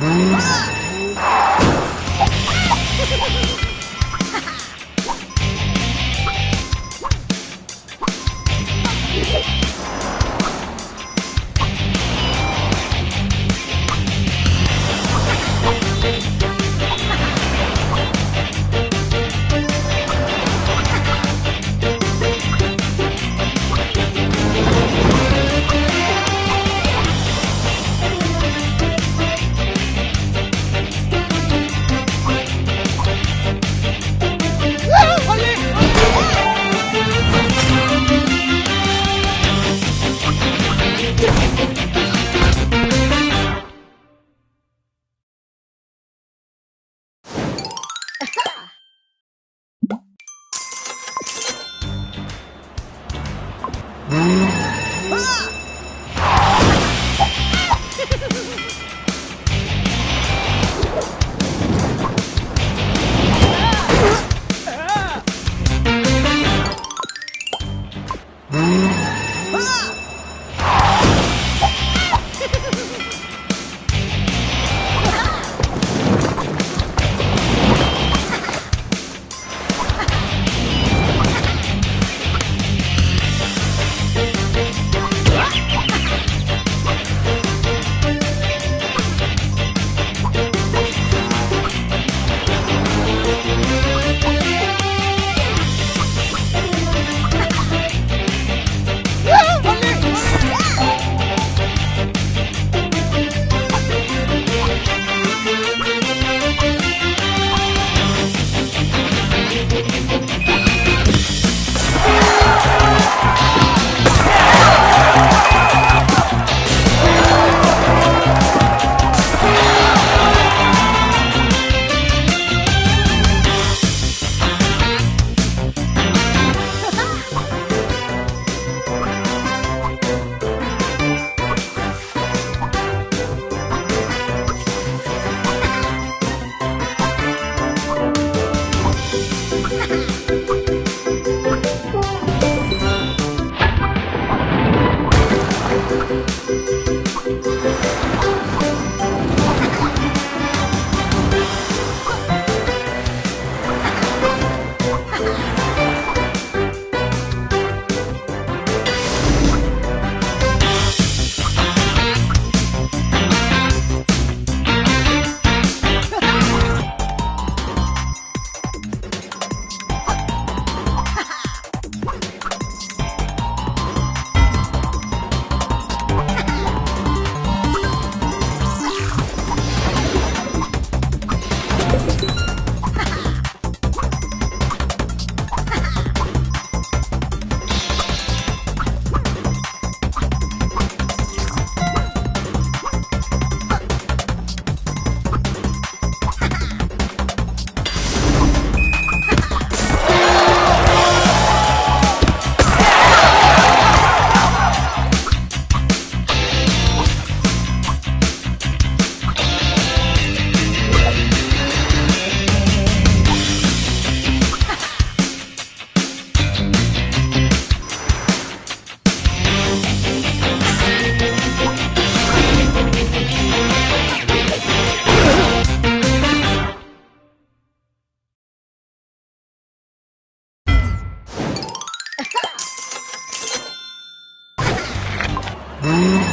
Ah! Mm-hmm. Mm-hmm.